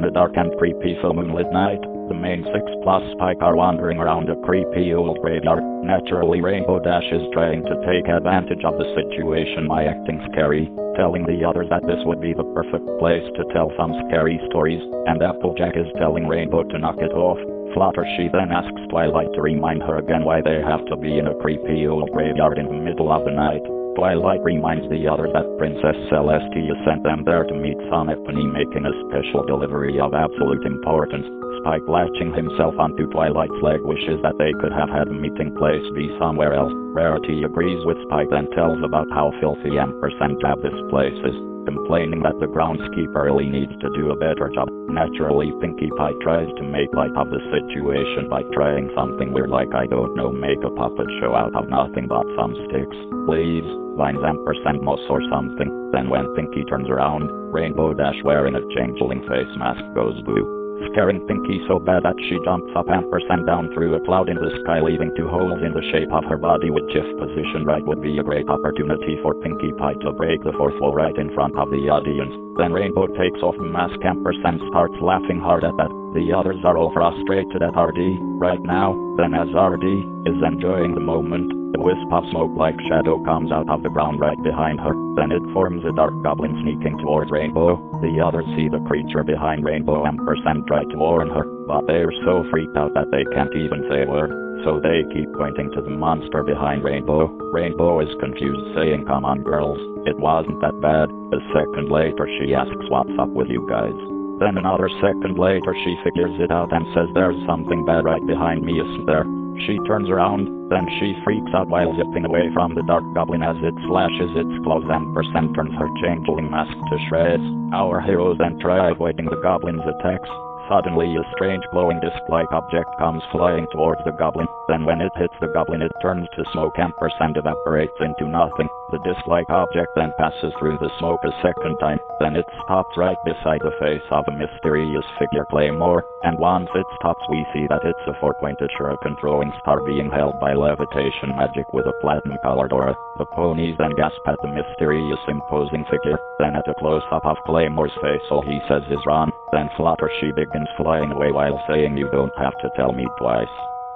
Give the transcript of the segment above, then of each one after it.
On a dark and creepy full moonlit night. The main six plus Spike are wandering around a creepy old graveyard. Naturally, Rainbow Dash is trying to take advantage of the situation by acting scary, telling the others that this would be the perfect place to tell some scary stories, and Applejack is telling Rainbow to knock it off. Fluttershy then asks Twilight to remind her again why they have to be in a creepy old graveyard in the middle of the night. Twilight reminds the others that Princess Celestia sent them there to meet Symphony making a special delivery of absolute importance. Spike latching himself onto Twilight's leg wishes that they could have had a meeting place be somewhere else. Rarity agrees with Spike and tells about how filthy ampersand job this place is, complaining that the groundskeeper really needs to do a better job. Naturally, Pinkie Pie tries to make light of the situation by trying something weird like I don't know make a puppet show out of nothing but some sticks, leaves, vines ampersand moss or something. Then when Pinkie turns around, Rainbow Dash wearing a changeling face mask goes blue, scaring Pinkie so bad that she jumps up and ampersand down through a cloud in the sky leaving two holes in the shape of her body which if positioned right would be a great opportunity for Pinkie Pie to break the fourth wall right in front of the audience. Then Rainbow takes off the mask ampersand starts laughing hard at that. The others are all frustrated at RD right now. Then as RD is enjoying the moment, a wisp of smoke-like shadow comes out of the ground right behind her. Then it forms a dark goblin sneaking towards Rainbow. The others see the creature behind Rainbow ampersand try to warn her, but they're so freaked out that they can't even say a word. So they keep pointing to the monster behind Rainbow. Rainbow is confused saying come on girls, it wasn't that bad. A second later she asks what's up with you guys. Then another second later she figures it out and says there's something bad right behind me isn't there? She turns around, then she freaks out while zipping away from the dark goblin as it slashes its claws and percent turns her changeling mask to shreds. Our heroes then try avoiding the goblin's attacks. Suddenly a strange glowing disc-like object comes flying towards the goblin. Then when it hits the goblin it turns to smoke ampersand evaporates into nothing. The disc-like object then passes through the smoke a second time. Then it stops right beside the face of a mysterious figure Claymore. And once it stops we see that it's a four-pointed shuriken throwing star being held by levitation magic with a platinum-colored aura. The ponies then gasp at the mysterious imposing figure. Then at a close-up of Claymore's face all he says is run. Then Fluttershy begins flying away while saying you don't have to tell me twice.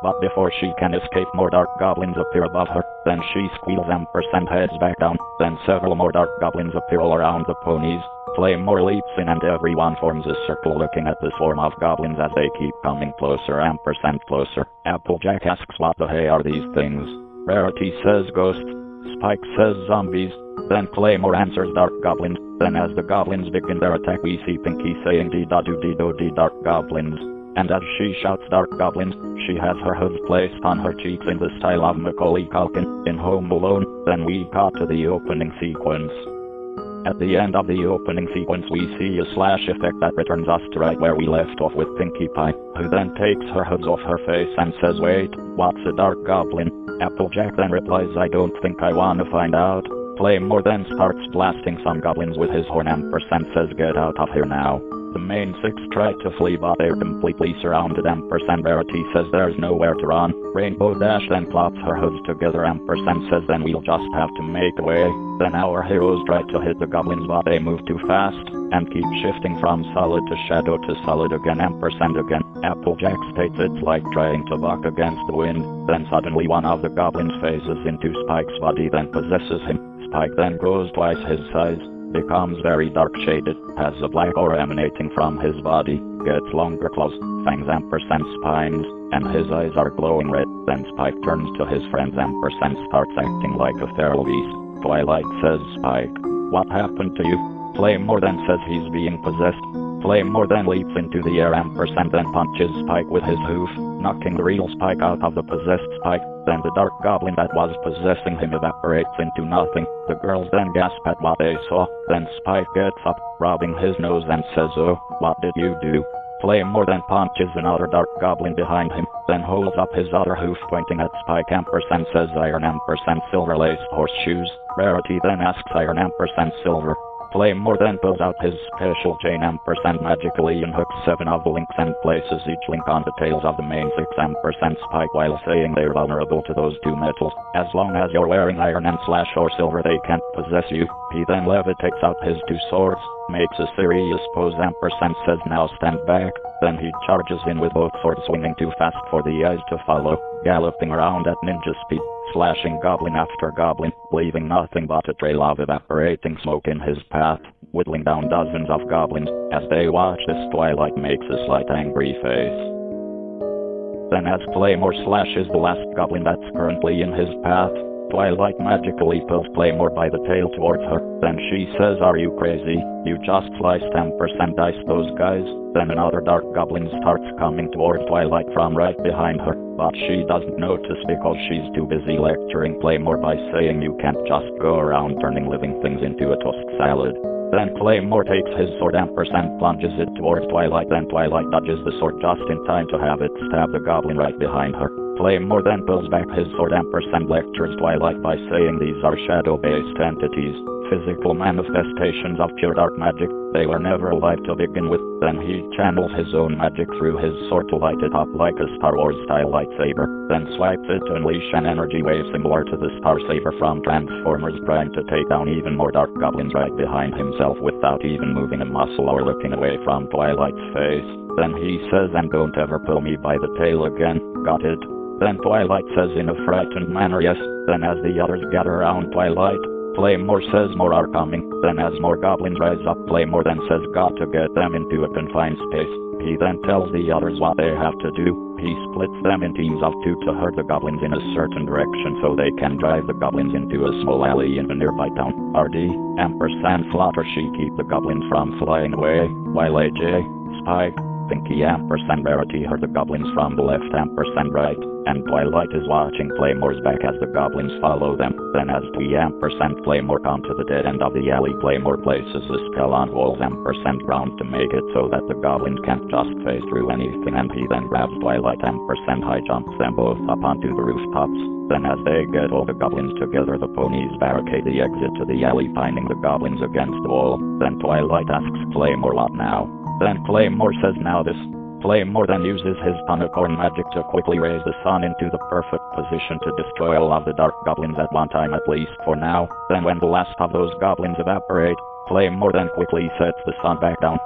But before she can escape more dark goblins appear above her, then she squeals ampersand heads back down, then several more dark goblins appear all around the ponies. Claymore leaps in and everyone forms a circle looking at the swarm of goblins as they keep coming closer ampersand closer. Applejack asks what the hey are these things. Rarity says ghosts. Spike says zombies. Then Claymore answers Dark Goblins. Then as the goblins begin their attack we see Pinkie saying dee da do dee do dee Dark Goblins. And as she shouts Dark Goblins, she has her hood placed on her cheeks in the style of Macaulay Culkin in Home Alone. Then we cut to the opening sequence. At the end of the opening sequence we see a slash effect that returns us to right where we left off with Pinkie Pie, who then takes her hoods off her face and says wait, what's a dark goblin? Applejack then replies I don't think I wanna find out. Claymore then starts blasting some goblins with his horn ampersand says get out of here now. The main six try to flee but they're completely surrounded ampersand Rarity says there's nowhere to run. Rainbow Dash then claps her hoods together ampersand says then we'll just have to make a way. Then our heroes try to hit the goblins but they move too fast and keep shifting from solid to shadow to solid again ampersand again. Applejack states it's like trying to buck against the wind. Then suddenly one of the goblins phases into Spike's body then possesses him. Spike then grows twice his size, becomes very dark shaded, has a black aura emanating from his body, gets longer claws, fangs ampersand spines, and his eyes are glowing red. Then Spike turns to his friends ampersand starts acting like a feral beast. Twilight says Spike, what happened to you? Claymore then says he's being possessed. Claymore then leaps into the air ampersand then punches Spike with his hoof, knocking the real Spike out of the possessed Spike. Then the dark goblin that was possessing him evaporates into nothing. The girls then gasp at what they saw. Then Spike gets up, rubbing his nose and says, Oh, what did you do? Claymore then punches another dark goblin behind him, then holds up his other hoof pointing at Spike ampersand says iron ampersand silver laced horseshoes. Rarity then asks iron ampersand silver. Claymore then pulls out his special chain ampersand magically and hooks seven of the links and places each link on the tails of the main six ampersand spike while saying they're vulnerable to those two metals. As long as you're wearing iron and slash or silver they can't possess you. He then levitates out his two swords, makes a serious pose ampersand says now stand back, then he charges in with both swords swinging too fast for the eyes to follow, galloping around at ninja speed slashing goblin after goblin, leaving nothing but a trail of evaporating smoke in his path, whittling down dozens of goblins, as they watch this twilight makes a slight angry face. Then as Claymore slashes the last goblin that's currently in his path, Twilight magically pulls Claymore by the tail towards her. Then she says, Are you crazy? You just sliced 10% dice those guys. Then another dark goblin starts coming towards Twilight from right behind her. But she doesn't notice because she's too busy lecturing Claymore by saying you can't just go around turning living things into a tossed salad. Then Claymore takes his sword ampersand plunges it towards Twilight then Twilight dodges the sword just in time to have it stab the goblin right behind her. Claymore than pulls back his sword ampersand lectures Twilight by saying these are shadow-based entities, physical manifestations of pure dark magic, they were never alive to begin with. Then he channels his own magic through his sword to light it up like a Star Wars-style lightsaber, then swipes it to unleash an energy wave similar to the Star Saber from Transformers trying to take down even more dark goblins right behind himself without even moving a muscle or looking away from Twilight's face. Then he says and don't ever pull me by the tail again, got it? Then Twilight says in a frightened manner yes, then as the others gather around Twilight, Claymore says more are coming, then as more goblins rise up Claymore then says got to get them into a confined space. He then tells the others what they have to do. He splits them in teams of two to herd the goblins in a certain direction so they can drive the goblins into a small alley in a nearby town. RD, Ampersand Fluttershy keep the goblins from flying away, while AJ, Spike, Pinkie ampersand Rarity heard the goblins from the left ampersand right, and Twilight is watching Claymore's back as the goblins follow them. Then as Twi ampersand Claymore come to the dead end of the alley, Claymore places a spell on walls ampersand ground to make it so that the goblins can't just phase through anything and he then grabs Twilight ampersand high jumps them both up onto the rooftops. Then as they get all the goblins together, the ponies barricade the exit to the alley, pinning the goblins against the wall. Then Twilight asks Claymore what now. Then Claymore says now this. Claymore then uses his Tonicorn magic to quickly raise the sun into the perfect position to destroy all of the dark goblins at one time at least for now. Then when the last of those goblins evaporate, Claymore then quickly sets the sun back down.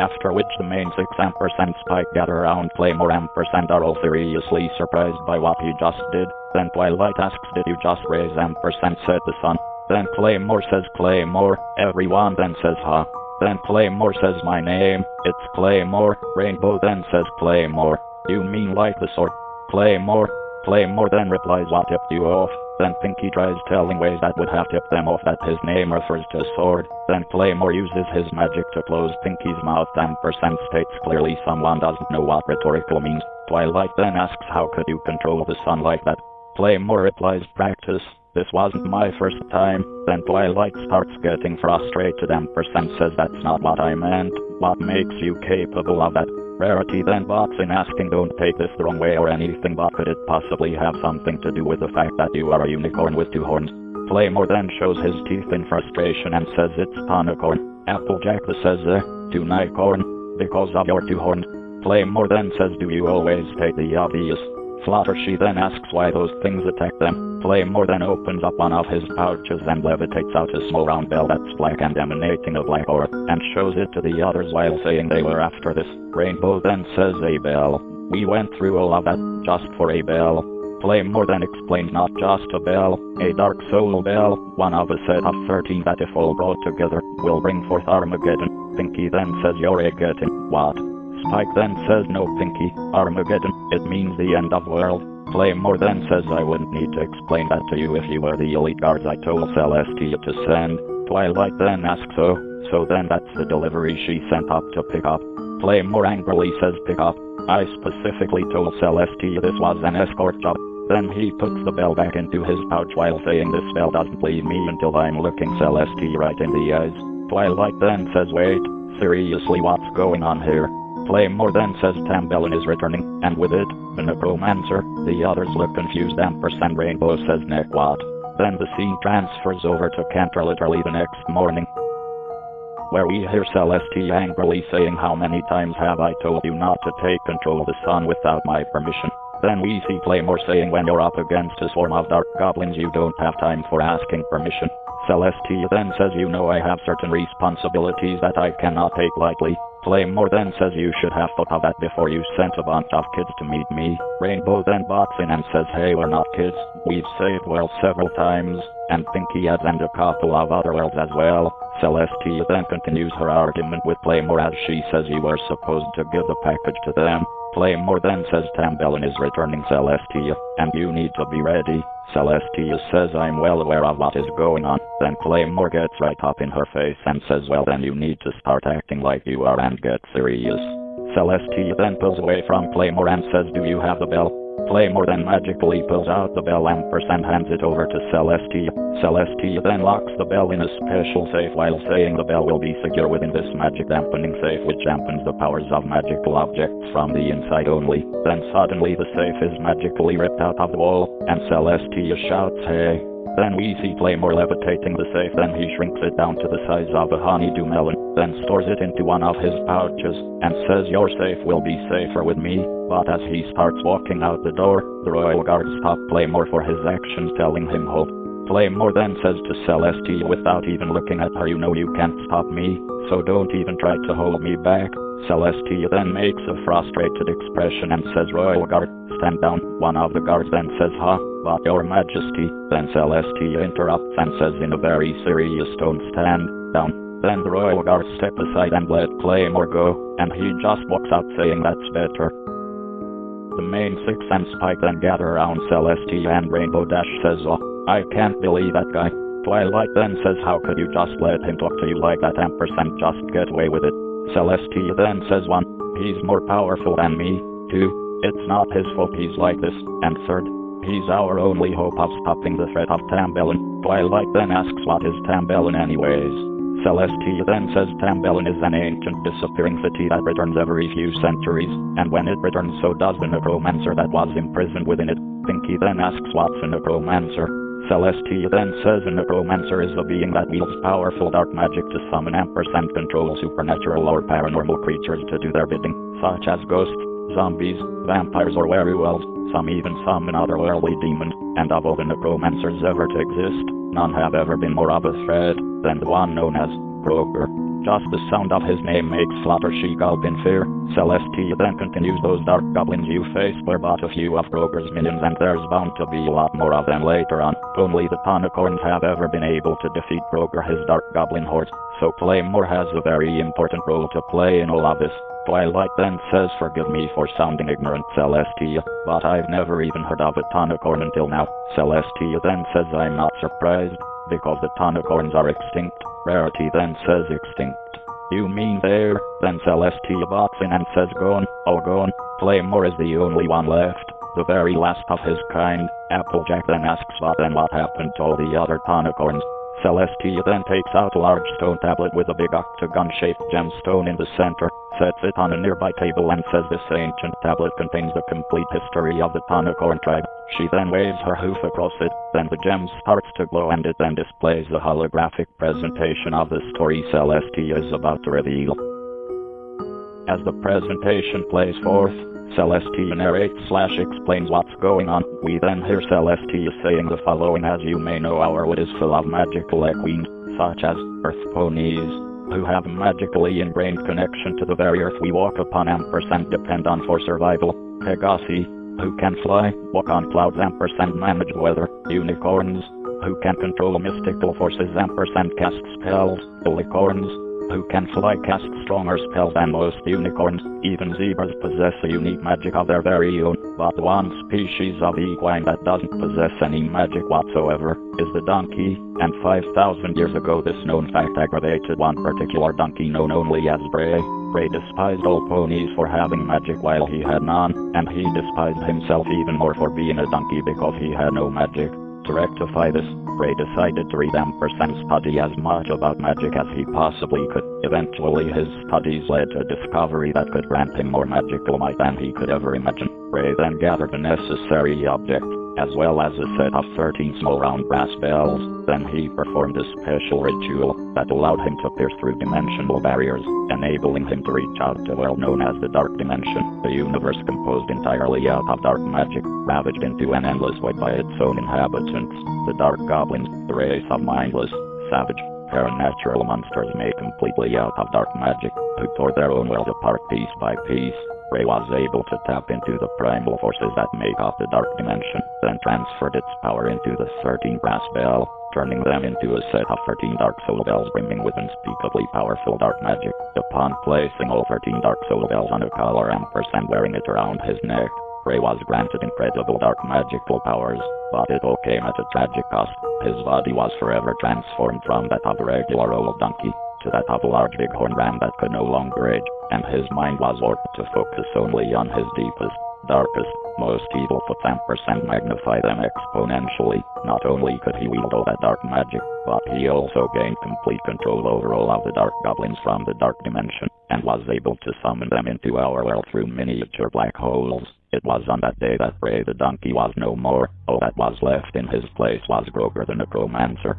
After which the main 6 ampersand spike gather around Claymore ampersand are all seriously surprised by what he just did. Then Twilight asks did you just raise ampersand set the sun? Then Claymore says Claymore, everyone then says huh. Then Claymore says my name, it's Claymore. Rainbow then says Claymore. You mean like the sword? Claymore. Claymore then replies what tipped you off. Then Pinkie tries telling ways that would have tipped them off that his name refers to sword. Then Claymore uses his magic to close Pinkie's mouth ampersand states clearly someone doesn't know what rhetorical means. Twilight then asks how could you control the sun like that? Claymore replies practice. This wasn't my first time. Then Twilight starts getting frustrated and Percent says that's not what I meant. What makes you capable of that? Rarity then bots in asking don't take this the wrong way or anything but could it possibly have something to do with the fact that you are a unicorn with two horns? Claymore then shows his teeth in frustration and says it's Tonicorn. Applejack says uh, two Nicorn, because of your two horns. Claymore then says do you always take the obvious? Fluttershy then asks why those things attack them. Claymore then opens up one of his pouches and levitates out a small round bell that's black and emanating a black aura, and shows it to the others while saying they were after this. Rainbow then says a bell. We went through all of that just for a bell. Claymore then explains not just a bell, a dark soul bell, one of a set of 13 that if all brought together, will bring forth Armageddon. Pinkie then says you're a getting what? Spike then says no Pinkie, Armageddon, it means the end of world. Claymore then says I wouldn't need to explain that to you if you were the elite guards I told Celestia to send. Twilight then asks so, so then that's the delivery she sent up to pick up. Claymore angrily says pick up. I specifically told Celestia this was an escort job. Then he puts the bell back into his pouch while saying this bell doesn't leave me until I'm looking Celestia right in the eyes. Twilight then says wait, seriously what's going on here? Claymore then says Tambellin is returning, and with it, the necromancer. The others look confused ampersand Rainbow says what? Then the scene transfers over to Canterlot literally the next morning. where we hear Celestia angrily saying how many times have I told you not to take control of the sun without my permission. Then we see Claymore saying when you're up against a swarm of dark goblins you don't have time for asking permission. Celestia then says you know I have certain responsibilities that I cannot take lightly. Claymore then says you should have thought of that before you sent a bunch of kids to meet me. Rainbow then bots in and says hey we're not kids, we've saved worlds several times, and Pinkie has and a couple of other worlds as well. Celestia then continues her argument with Claymore as she says you were supposed to give the package to them. Claymore then says Tambellin is returning Celestia, and you need to be ready. Celestia says I'm well aware of what is going on. Then Claymore gets right up in her face and says well then you need to start acting like you are and get serious. Celestia then pulls away from Claymore and says do you have the bell? Claymore then magically pulls out the bell ampersand hands it over to Celestia. Celestia then locks the bell in a special safe while saying the bell will be secure within this magic dampening safe which dampens the powers of magical objects from the inside only. Then suddenly the safe is magically ripped out of the wall, and Celestia shouts hey. Then we see Claymore levitating the safe, then he shrinks it down to the size of a honeydew melon, then stores it into one of his pouches, and says your safe will be safer with me. But as he starts walking out the door, the royal guards stop Claymore for his actions telling him hold. Claymore then says to Celestia without even looking at her you know you can't stop me, so don't even try to hold me back. Celestia then makes a frustrated expression and says Royal Guard, stand down. One of the guards then says huh, but your majesty. Then Celestia interrupts and says in a very serious tone stand down. Then the royal guards step aside and let Claymore go, and he just walks out saying that's better. The main six and Spike then gather around Celestia and Rainbow Dash says oh, I can't believe that guy. Twilight then says how could you just let him talk to you like that ampersand just get away with it. Celestia then says one, he's more powerful than me, two, it's not his fault he's like this, and third, he's our only hope of stopping the threat of Tambellin. Twilight then asks what is Tambellin anyways. Celestia then says Tambellin is an ancient disappearing city that returns every few centuries, and when it returns so does the necromancer that was imprisoned within it. Pinkie then asks what's a necromancer. Celestia then says a necromancer is a being that wields powerful dark magic to summon ampersand control supernatural or paranormal creatures to do their bidding, such as ghosts, zombies, vampires or werewolves, some even summon otherworldly demons, and of all the necromancers ever to exist, none have ever been more of a threat than the one known as Groger. Just the sound of his name makes Fluttershy gulp in fear. Celestia then continues those dark goblins you face were but a few of Groger's minions and there's bound to be a lot more of them later on. Only the Tonicorns have ever been able to defeat Groger his dark goblin horde, so Claymore has a very important role to play in all of this. Twilight then says forgive me for sounding ignorant Celestia, but I've never even heard of a Tonicorn until now. Celestia then says I'm not surprised, because the Tonicorns are extinct. Rarity then says extinct. You mean there? Then Celestia bots in and says gone, oh gone. Claymore is the only one left, the very last of his kind. Applejack then asks what and what happened to all the other Tonicorns. Celestia then takes out a large stone tablet with a big octagon-shaped gemstone in the center, sets it on a nearby table and says this ancient tablet contains the complete history of the Tonicorn tribe. She then waves her hoof across it, then the gem starts to glow and it then displays a holographic presentation of the story Celestia is about to reveal. As the presentation plays forth, Celestia narrates slash explains what's going on. We then hear Celestia saying the following as you may know our wood is full of magical equines, such as earth ponies, who have magically ingrained connection to the very earth we walk upon ampersand depend on for survival. Pegasi, who can fly, walk on clouds ampersand manage weather. Unicorns, who can control mystical forces ampersand cast spells. Unicorns, who can fly cast stronger spells than most unicorns. Even zebras possess a unique magic of their very own, but one species of equine that doesn't possess any magic whatsoever is the donkey, and 5,000 years ago this known fact aggravated one particular donkey known only as Bray. Bray despised all ponies for having magic while he had none, and he despised himself even more for being a donkey because he had no magic. To rectify this, Bray decided to read Ampersand study as much about magic as he possibly could. Eventually his studies led to a discovery that could grant him more magical might than he could ever imagine. Bray then gathered the necessary object, as well as a set of 13 small round brass bells. Then he performed a special ritual that allowed him to pierce through dimensional barriers, enabling him to reach out to well known as the Dark Dimension, a universe composed entirely out of dark magic, ravaged into an endless void by its own inhabitants, the Dark Goblins, the race of mindless, savage, Paranatural monsters made completely out of dark magic, who tore their own world apart piece by piece. Bray was able to tap into the primal forces that make up the dark dimension, then transferred its power into the 13 brass bell, turning them into a set of 13 dark soul bells brimming with unspeakably powerful dark magic. Upon placing all 13 dark soul bells on a collar ampersand wearing it around his neck, Bray was granted incredible dark magical powers, but it all came at a tragic cost. His body was forever transformed from that of a regular old donkey to that of a large bighorn ram that could no longer age, and his mind was warped to focus only on his deepest, darkest, most evil thoughts ampersand magnify them exponentially. Not only could he wield all that dark magic, but he also gained complete control over all of the dark goblins from the dark dimension, and was able to summon them into our world through miniature black holes. It was on that day that Bray the donkey was no more. All that was left in his place was Groger the necromancer.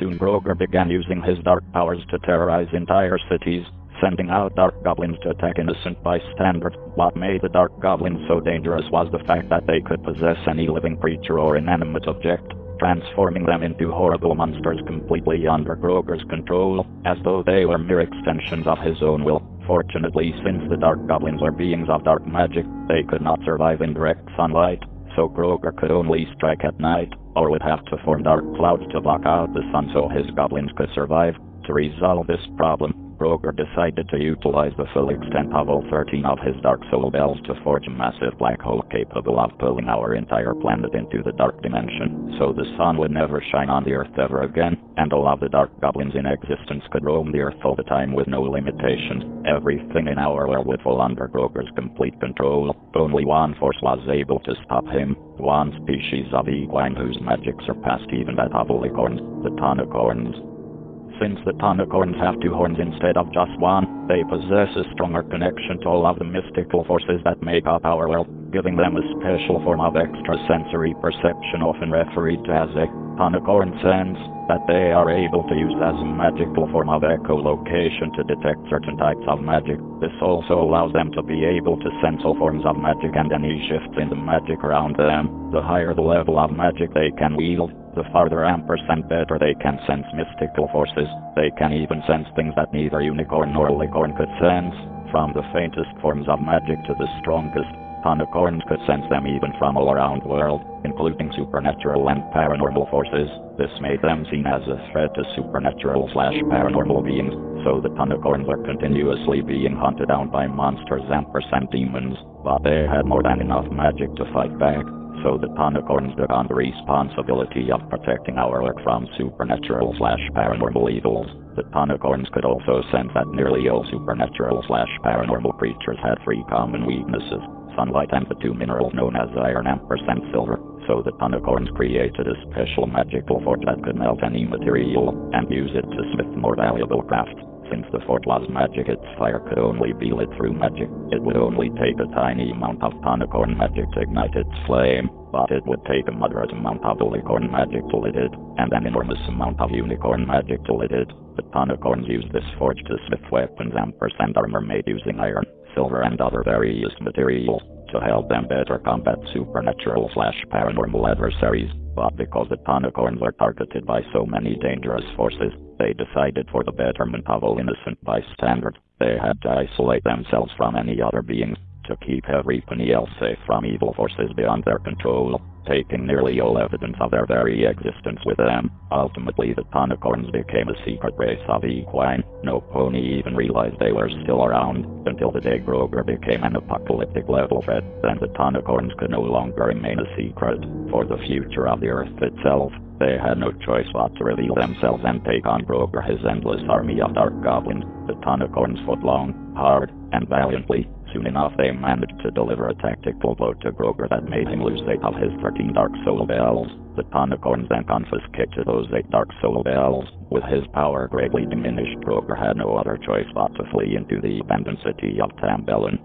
Soon Groger began using his dark powers to terrorize entire cities, sending out dark goblins to attack innocent bystanders. What made the dark goblins so dangerous was the fact that they could possess any living creature or inanimate object, transforming them into horrible monsters completely under Groger's control, as though they were mere extensions of his own will. Fortunately, since the dark goblins were beings of dark magic, they could not survive in direct sunlight, so Groger could only strike at night, or would have to form dark clouds to block out the sun so his goblins could survive. To resolve this problem, Groger decided to utilize the full extent of all 13 of his Dark Soul Bells to forge a massive black hole capable of pulling our entire planet into the Dark Dimension, so the sun would never shine on the Earth ever again, and all of the Dark Goblins in existence could roam the Earth all the time with no limitations. Everything in our world would fall under Groger's complete control. Only one force was able to stop him, one species of equine whose magic surpassed even that of Licorns, the Tonicorns. Since the Tonicorns have two horns instead of just one, they possess a stronger connection to all of the mystical forces that make up our world, giving them a special form of extrasensory perception often referred to as a Tonicorn sense, that they are able to use as a magical form of echolocation to detect certain types of magic. This also allows them to be able to sense all forms of magic and any shifts in the magic around them. The higher the level of magic they can wield, the farther ampersand better they can sense mystical forces. They can even sense things that neither unicorn nor licorn could sense, from the faintest forms of magic to the strongest. Tonicorns could sense them even from all around the world, including supernatural and paranormal forces. This made them seen as a threat to supernatural slash paranormal beings, so the Tonicorns were continuously being hunted down by monsters ampersand demons, but they had more than enough magic to fight back so the Tonicorns took on the responsibility of protecting our world from supernatural slash paranormal evils. The Tonicorns could also sense that nearly all supernatural slash paranormal creatures had three common weaknesses, sunlight and the two minerals known as iron ampersand silver, so the Tonicorns created a special magical forge that could melt any material and use it to smith more valuable crafts. Since the fort was magic, its fire could only be lit through magic. It would only take a tiny amount of Tonicorn magic to ignite its flame, but it would take a moderate amount of Licorn magic to lit it, and an enormous amount of Unicorn magic to lit it. The Tonicorns used this forge to smith weapons and armor made using iron, silver and other various materials to help them better combat supernatural slash paranormal adversaries, but because the Tonicorns were targeted by so many dangerous forces, they decided for the betterment of all innocent bystanders, they had to isolate themselves from any other beings, to keep everybody else safe from evil forces beyond their control, taking nearly all evidence of their very existence with them. Ultimately, the Tonicorns became a secret race of equine. No pony even realized they were still around, until the day Groger became an apocalyptic level threat. Then the Tonicorns could no longer remain a secret. For the future of the Earth itself, they had no choice but to reveal themselves and take on Groger his endless army of dark goblins. The Tonicorns fought long, hard, and valiantly. Soon enough they managed to deliver a tactical blow to Groger that made him lose eight of his thirteen Dark Soul Bells. The Tonicorns then confiscated those eight Dark Soul Bells. With his power greatly diminished, Groger had no other choice but to flee into the abandoned city of Tambellin.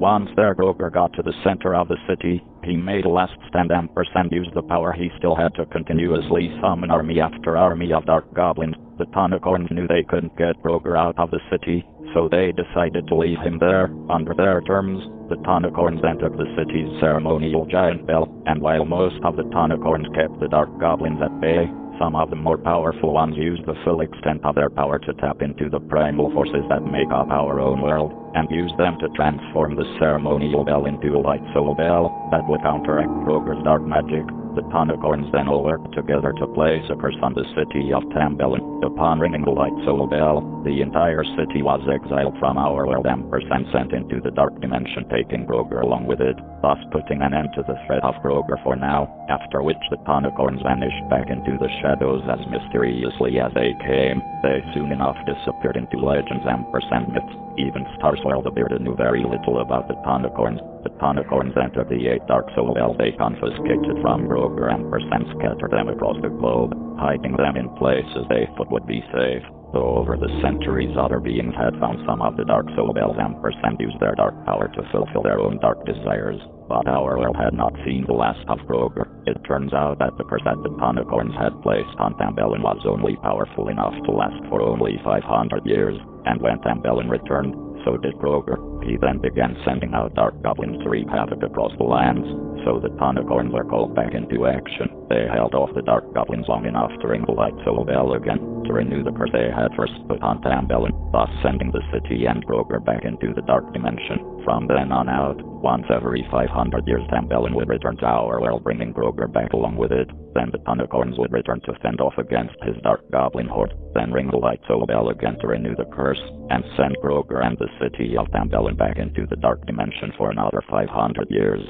Once there, Groger got to the center of the city, he made last stand and used the power he still had to continuously summon army after army of dark goblins. The Tonicorns knew they couldn't get Groger out of the city, so they decided to leave him there. Under their terms, the Tonicorns entered the city's ceremonial giant bell, and while most of the Tonicorns kept the dark goblins at bay, some of the more powerful ones use the full extent of their power to tap into the primal forces that make up our own world, and use them to transform the ceremonial bell into a light soul bell that would counteract Groger's dark magic. The Tonicorns then all worked together to place a curse on the city of Tambellin. Upon ringing the light soul bell, the entire city was exiled from our world and sent into the dark dimension taking Groger along with it, thus putting an end to the threat of Groger for now, after which the Tonicorns vanished back into the shadows as mysteriously as they came. They soon enough disappeared into legends and myths. Even Star Swirl the Bearded knew very little about the Tonicorns. The Tonicorns entered the eight Dark Soul Bells they confiscated from Groger and percent scattered them across the globe, hiding them in places they thought would be safe. Though over the centuries other beings had found some of the Dark Soul Bells and used their dark power to fulfill their own dark desires, but our world had not seen the last of Groger. It turns out that the curse that the Tonicorns had placed on Tambellin was only powerful enough to last for only 500 years, and when Tambellin returned, so did Groger. He then began sending out dark goblins to wreak havoc across the lands, so the Tonicorns were called back into action. They held off the dark goblins long enough to ring the light soul bell again, to renew the curse they had first put on Tambellin, thus sending the city and Groger back into the dark dimension. From then on out, once every 500 years Tambellin would return to our world bringing Groger back along with it, then the Tonicorns would return to fend off against his dark goblin horde, then ring the light soul oh, bell again to renew the curse, and send Groger and the city of Tambellin back into the dark dimension for another 500 years.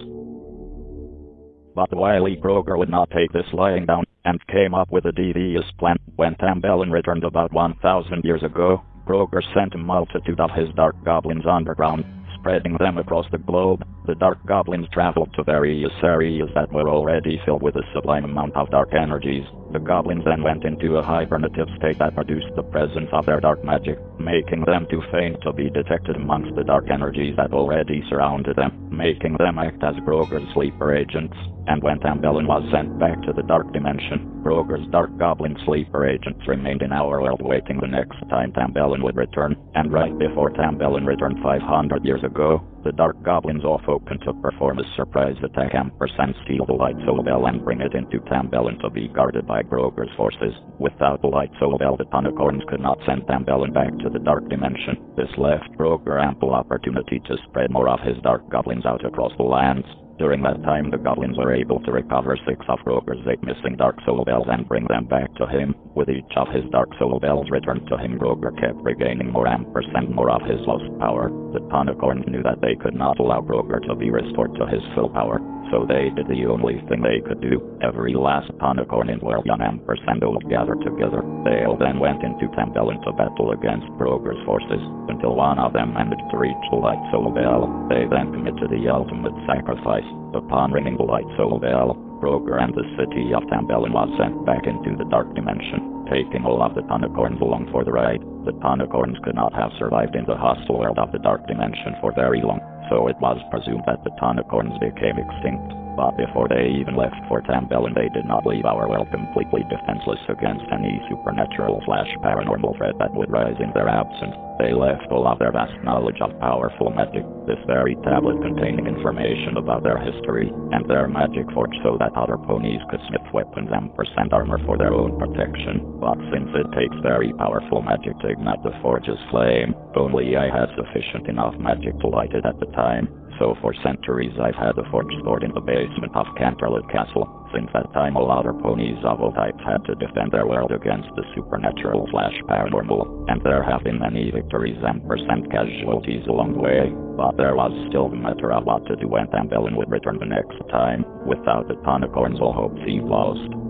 But wily Groger would not take this lying down, and came up with a devious plan. When Tambellin returned about 1,000 years ago, Groger sent a multitude of his dark goblins underground, spreading them across the globe. The dark goblins traveled to various areas that were already filled with a sublime amount of dark energies. The goblins then went into a hibernative state that produced the presence of their dark magic, making them too faint to be detected amongst the dark energies that already surrounded them, making them act as Groger's sleeper agents. And when Tambellin was sent back to the dark dimension, Groger's dark goblin sleeper agents remained in our world waiting the next time Tambellin would return, and right before Tambellin returned 500 years ago, the Dark Goblins off open to perform a surprise attack ampersand steal the Light Soul Bell and bring it into Tambellin to be guarded by Groger's forces. Without the Light Soul Bell the Tonicorns could not send Tambellin back to the Dark Dimension. This left Groger ample opportunity to spread more of his Dark Goblins out across the lands. During that time, the goblins were able to recover six of Groger's eight missing Dark Soul Bells and bring them back to him. With each of his Dark Soul Bells returned to him, Groger kept regaining more ampersand more of his lost power. The Tonicorns knew that they could not allow Groger to be restored to his full power, so they did the only thing they could do. Every last Tonicorn in World Ampersand all gathered together. They all then went into Tambellin to battle against Groger's forces, until one of them managed to reach Light Soul Bell. They then committed the ultimate sacrifice. Upon ringing the Light Soul Bell, Groger and the city of Tambellin was sent back into the Dark Dimension, taking all of the Tonicorns along for the ride. The Tonicorns could not have survived in the hostile world of the Dark Dimension for very long so it was presumed that the Tonicorns became extinct. But before they even left for Tambellin they did not leave our world completely defenseless against any supernatural slash paranormal threat that would rise in their absence. They left all of their vast knowledge of powerful magic, this very tablet containing information about their history, and their magic forge so that other ponies could smith weapons and percent armor for their own protection. But since it takes very powerful magic to ignite the forge's flame, only I had sufficient enough magic to light it at the time, so for centuries I've had the forge stored in the basement of Canterlot Castle. Since that time all other ponies of all types had to defend their world against the supernatural slash paranormal, and there have been many victories and percent casualties along the way, but there was still the matter of what to do when Tambellin would return the next time. Without the Tonicorns all hope seemed lost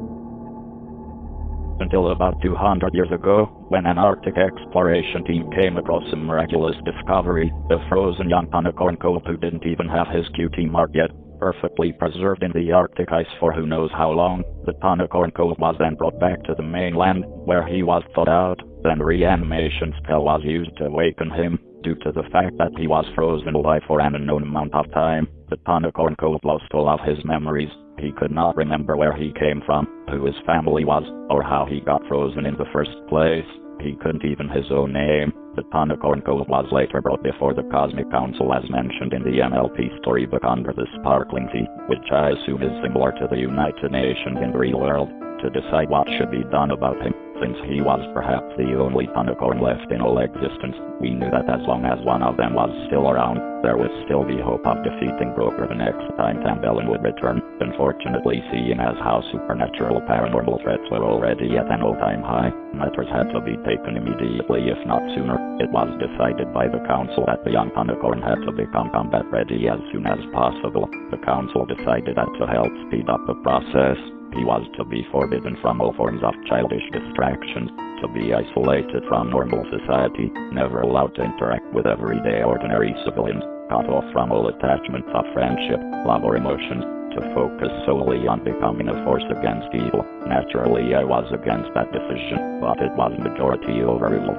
until about 200 years ago, when an Arctic exploration team came across a miraculous discovery, a frozen young Tonicorn colt who didn't even have his cutie mark yet, perfectly preserved in the Arctic ice for who knows how long. The Tonicorn colt was then brought back to the mainland, where he was thawed out, then reanimation spell was used to awaken him, Due to the fact that he was frozen alive for an unknown amount of time, the Tonicorn colt lost all of his memories. He could not remember where he came from, who his family was, or how he got frozen in the first place. He couldn't even his own name. The Tonicorn colt was later brought before the Cosmic Council as mentioned in the MLP storybook under the Sparkling Sea, which I assume is similar to the United Nations in the real world, to decide what should be done about him. Since he was perhaps the only Tonicorn left in all existence, we knew that as long as one of them was still around, there would still be hope of defeating Groger the next time Tambellin would return. Unfortunately, seeing as how supernatural paranormal threats were already at an all-time high, matters had to be taken immediately if not sooner. It was decided by the council that the young Tonicorn had to become combat ready as soon as possible. The council decided that to help speed up the process, he was to be forbidden from all forms of childish distractions, to be isolated from normal society, never allowed to interact with everyday ordinary civilians, cut off from all attachments of friendship, love or emotions, to focus solely on becoming a force against evil. Naturally, I was against that decision, but it was majority overruled.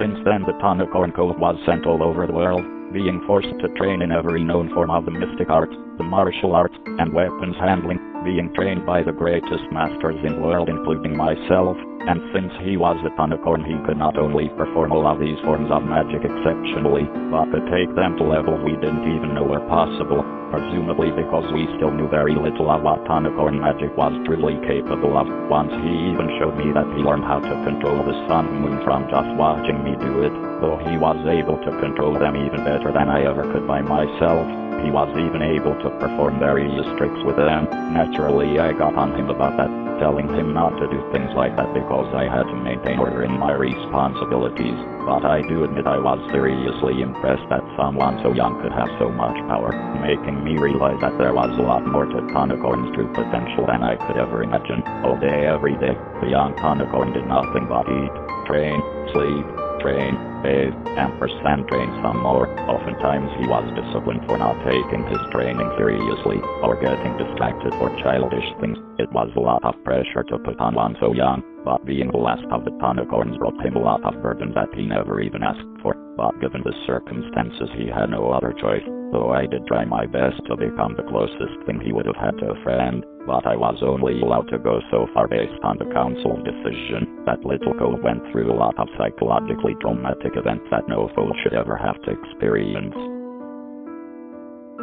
Since then, the Tonicorn colt was sent all over the world, being forced to train in every known form of the mystic arts, the martial arts, and weapons handling, being trained by the greatest masters in the world including myself, and since he was a Tonicorn he could not only perform all of these forms of magic exceptionally, but could take them to levels we didn't even know were possible, presumably because we still knew very little of what Tonicorn magic was truly capable of. Once he even showed me that he learned how to control the sun and moon from just watching me do it, though he was able to control them even better than I ever could by myself. He was even able to perform various tricks with them. Naturally, I got on him about that, telling him not to do things like that because I had to maintain order in my responsibilities. But I do admit I was seriously impressed that someone so young could have so much power, making me realize that there was a lot more to Tonicorn's true potential than I could ever imagine. All day, every day, the young Tonicorn did nothing but eat, train, sleep, train, bathe, ampersand train some more. Oftentimes he was disciplined for not taking his training seriously, or getting distracted for childish things. It was a lot of pressure to put on one so young, but being the last of the Tonicorns brought him a lot of burdens that he never even asked for. But given the circumstances he had no other choice, though I did try my best to become the closest thing he would have had to a friend, but I was only allowed to go so far based on the council's decision. That little colt went through a lot of psychologically traumatic events that no fool should ever have to experience.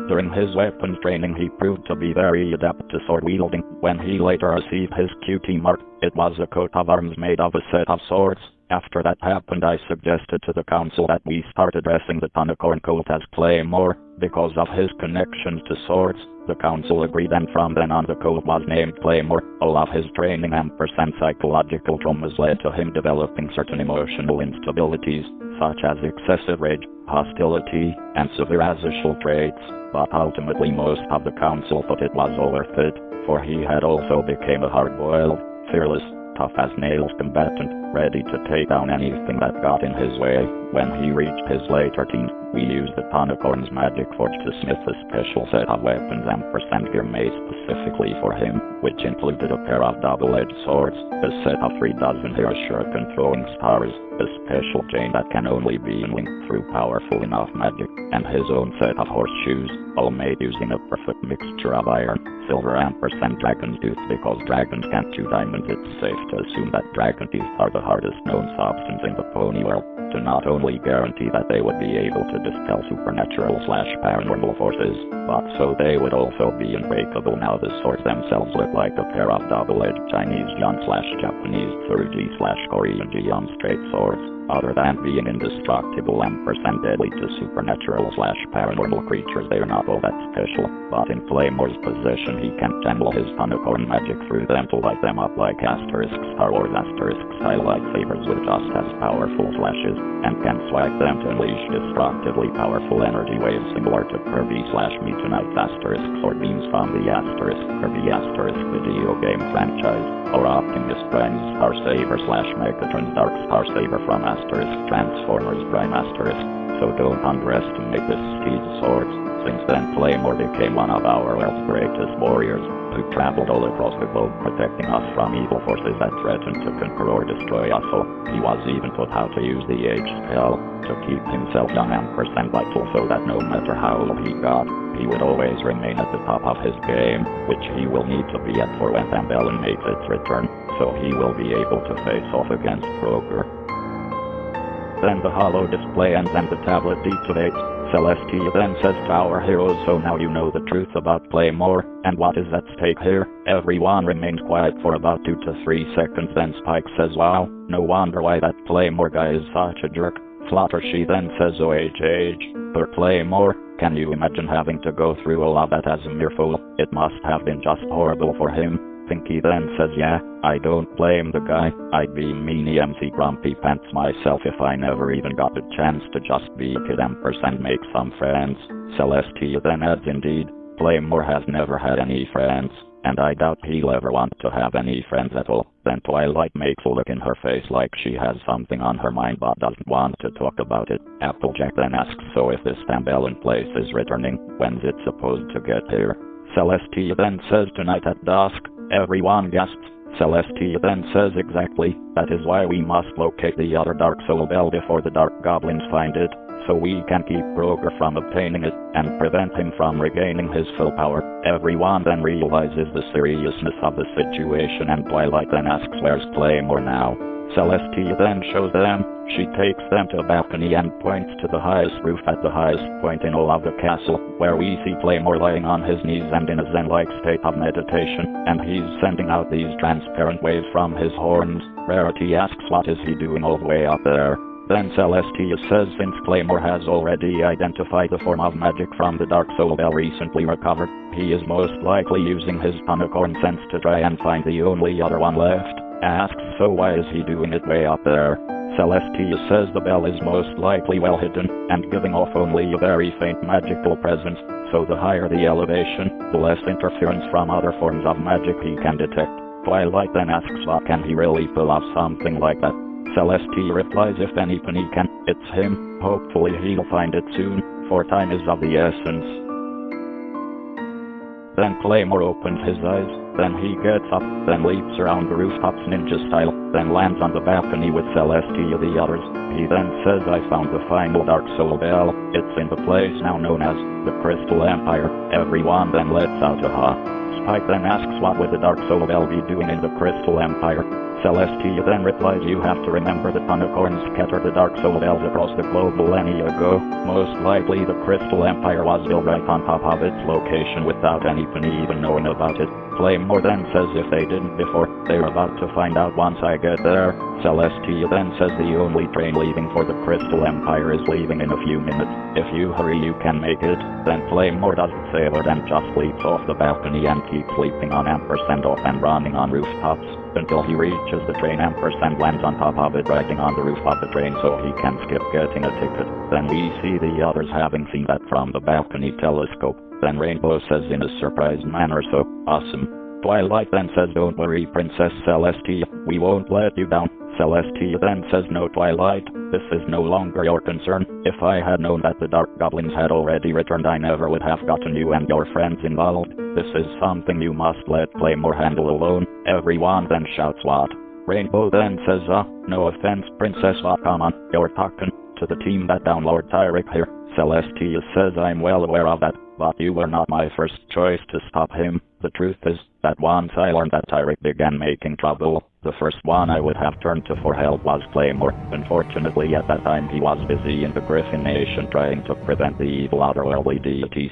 During his weapons training he proved to be very adept to sword wielding. When he later received his cutie mark, it was a coat of arms made of a set of swords. After that happened I suggested to the council that we start addressing the Tonicorn colt as Claymore, because of his connections to swords. The council agreed and from then on the colt was named Claymore. All of his training and percent psychological traumas led to him developing certain emotional instabilities, such as excessive rage, hostility, and severe asocial traits, but ultimately most of the council thought it was all worth it, for he had also become a hard-boiled, fearless, tough as nails combatant, ready to take down anything that got in his way. When he reached his later teens, we used the Tonicorn's magic forge to smith a special set of weapons and percent gear made specifically for him, which included a pair of double-edged swords, a set of three dozen hair shuriken throwing stars, a special chain that can only be linked through powerful enough magic, and his own set of horseshoes, all made using a perfect mixture of iron, silver and percent dragon's tooth because dragons can't chew diamonds it's safe to assume that dragon teeth are the hardest known substance in the pony world, to not only guarantee that they would be able to dispel supernatural slash paranormal forces, but so they would also be unbreakable now the swords themselves look like a pair of double-edged Chinese Jian slash Japanese Tsurugi slash Korean Jian straight swords. Other than being indestructible and percent deadly to supernatural slash paranormal creatures, they are not all that special. But in Claymore's possession, he can channel his Tonicorn magic through them to light them up like asterisks, Star Wars asterisks style lightsabers with just as powerful flashes, and can swag them to unleash destructively powerful energy waves similar to Kirby slash Meta Knight asterisks or beams from the asterisk. Kirby asterisk video game franchise, or Optimus Prime's Star Saber slash Megatron's Dark Star Saber from asterisk Transformers Prime asterisk, so don't underestimate this steed swords. Since then Claymore became one of our world's greatest warriors, who traveled all across the globe protecting us from evil forces that threatened to conquer or destroy us all. He was even taught how to use the age spell to keep himself young and percent vital so that no matter how old he got, he would always remain at the top of his game, which he will need to be at for when Tambellin makes its return, so he will be able to face off against Groger. Then the hollow display and the tablet deactivates. Celestia then says to our heroes so now you know the truth about Claymore, and what is at stake here. Everyone remains quiet for about 2 to 3 seconds then Spike says wow, no wonder why that Claymore guy is such a jerk. Fluttershy then says OHH, but Claymore, can you imagine having to go through all of that as a mere fool? It must have been just horrible for him. Pinkie then says yeah, I don't blame the guy. I'd be meanie MC Grumpy Pants myself if I never even got a chance to just be a kid and make some friends. Celestia then adds indeed, Claymore has never had any friends, and I doubt he'll ever want to have any friends at all. Then Twilight makes a look in her face like she has something on her mind but doesn't want to talk about it. Applejack then asks so if this Tambellin place is returning, when's it supposed to get here? Celestia then says tonight at dusk, everyone gasps. Celestia then says exactly, that is why we must locate the other Dark Soul Bell before the Dark Goblins find it, so we can keep Groger from obtaining it, and prevent him from regaining his full power. Everyone then realizes the seriousness of the situation and Twilight then asks where's Claymore now. Celestia then shows them, she takes them to a balcony and points to the highest roof at the highest point in all of the castle, where we see Claymore lying on his knees and in a zen-like state of meditation, and he's sending out these transparent waves from his horns. Rarity asks what is he doing all the way up there. Then Celestia says since Claymore has already identified the form of magic from the Dark Soul Bell recently recovered, he is most likely using his Tonicorn sense to try and find the only other one left. Asks so why is he doing it way up there? Celestia says the bell is most likely well hidden, and giving off only a very faint magical presence, so the higher the elevation, the less interference from other forms of magic he can detect. Twilight then asks what can he really pull off something like that. Celestia replies if anything he can, it's him, hopefully he'll find it soon, for time is of the essence. Then Claymore opens his eyes, then he gets up, then leaps around the rooftops ninja style, then lands on the balcony with Celestia the others. He then says I found the final Dark Soul Bell, it's in the place now known as the Crystal Empire. Everyone then lets out a ha. Spike then asks what would the Dark Soul Bell be doing in the Crystal Empire. Celestia then replies you have to remember the Tonicorns scattered the Dark Soul Bells across the globe millennia ago. Most likely the Crystal Empire was built right on top of its location without anybody even knowing about it. Claymore then says if they didn't before, they're about to find out once I get there. Celestia then says the only train leaving for the Crystal Empire is leaving in a few minutes. If you hurry you can make it. Then Claymore doesn't say other than just leaps off the balcony and keeps leaping on ampersand off and running on rooftops until he reaches the train ampersand lands on top of it riding on the roof of the train so he can skip getting a ticket. Then we see the others having seen that from the balcony telescope. Then Rainbow says in a surprised manner so awesome. Twilight then says don't worry Princess Celestia, we won't let you down. Celestia then says no Twilight, this is no longer your concern. If I had known that the Dark Goblins had already returned I never would have gotten you and your friends involved. This is something you must let Claymore handle alone. Everyone then shouts what? Rainbow then says uh, no offense Princess but come on, you're talking to the team that down Lord Tirek here. Celestia says I'm well aware of that, but you were not my first choice to stop him. The truth is that once I learned that Tirek began making trouble, the first one I would have turned to for help was Claymore. Unfortunately, at that time he was busy in the Griffin Nation trying to prevent the evil otherworldly deity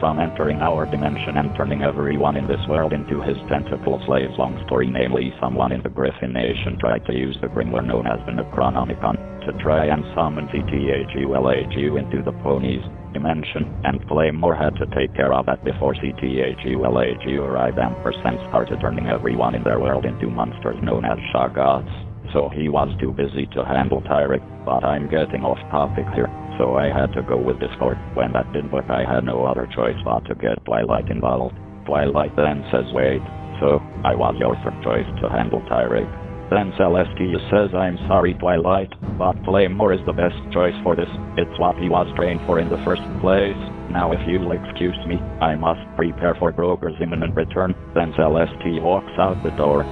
from entering our dimension and turning everyone in this world into his tentacle slaves. Long story, namely, someone in the Griffin Nation tried to use the Grimoire known as the Necronomicon to try and summon CTHULHU into the ponies dimension, and Claymore had to take care of that before CTHULHU arrived and percent started turning everyone in their world into monsters known as Shoggoths. So he was too busy to handle Tirek, but I'm getting off topic here, so I had to go with Discord. When that didn't work I had no other choice but to get Twilight involved. Twilight then says wait, so I was your third choice to handle Tirek. Then Celestia says I'm sorry Twilight, but Claymore is the best choice for this, it's what he was trained for in the first place. Now if you'll excuse me, I must prepare for Groger's imminent return, then Celestia walks out the door.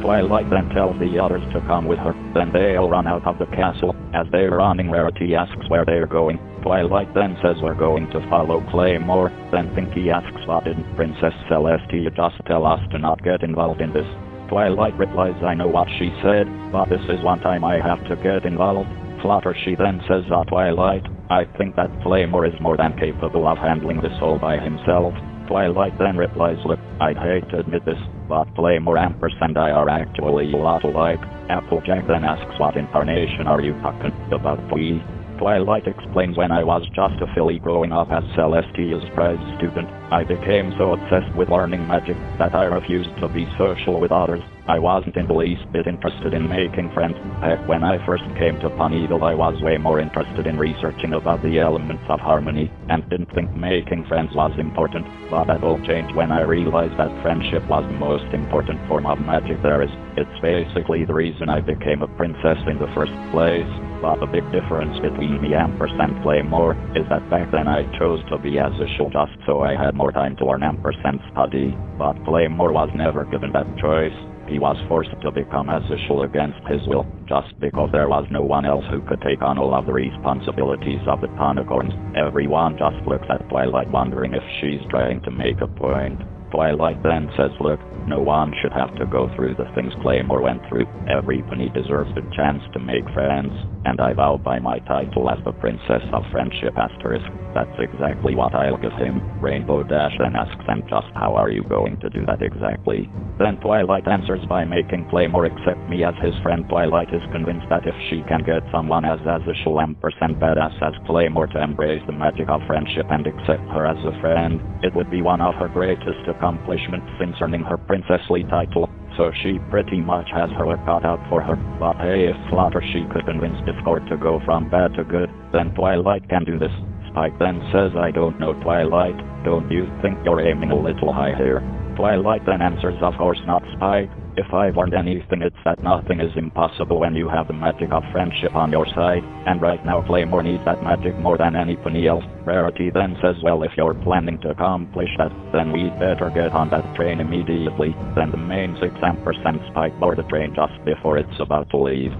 Twilight then tells the others to come with her, then they'll run out of the castle. As they're running Rarity asks where they're going. Twilight then says we're going to follow Claymore, then Pinkie asks what didn't Princess Celestia just tell us to not get involved in this. Twilight replies I know what she said, but this is one time I have to get involved. Fluttershy then says ah Twilight, I think that Claymore is more than capable of handling this all by himself. Twilight then replies look, I'd hate to admit this, but Claymore Ampersand I are actually a lot alike. Applejack then asks what incarnation are you talking about we? Twilight explains when I was just a filly growing up as Celestia's prize student, I became so obsessed with learning magic that I refused to be social with others. I wasn't in the least bit interested in making friends. Heck, when I first came to Ponyville I was way more interested in researching about the elements of harmony, and didn't think making friends was important, but that all changed when I realized that friendship was the most important form of magic there is. It's basically the reason I became a princess in the first place. But the big difference between and ampersand Claymore is that back then I chose to be as a show just so I had more time to learn ampersand study, but Claymore was never given that choice. He was forced to become Azishal against his will, just because there was no one else who could take on all of the responsibilities of the Tonicorns. Everyone just looks at Twilight wondering if she's trying to make a point. Twilight then says look, no one should have to go through the things Claymore went through. Everybody deserves a chance to make friends, and I vow by my title as the Princess of Friendship Asterisk, that's exactly what I'll give him. Rainbow Dash then asks him just how are you going to do that exactly? Then Twilight answers by making Claymore accept me as his friend. Twilight is convinced that if she can get someone as Azishal ampersand badass as Claymore to embrace the magic of friendship and accept her as a friend, it would be one of her greatest accomplishments since earning her princessly title, so she pretty much has her work cut out for her. But hey, if Fluttershy could convince Discord to go from bad to good, then Twilight can do this. Spike then says I don't know Twilight, don't you think you're aiming a little high here? Twilight then answers of course not Spike, if I've learned anything it's that nothing is impossible when you have the magic of friendship on your side, and right now Claymore needs that magic more than anybody else. Rarity then says well if you're planning to accomplish that, then we'd better get on that train immediately. Then the main 6 ampersand spike board the train just before it's about to leave.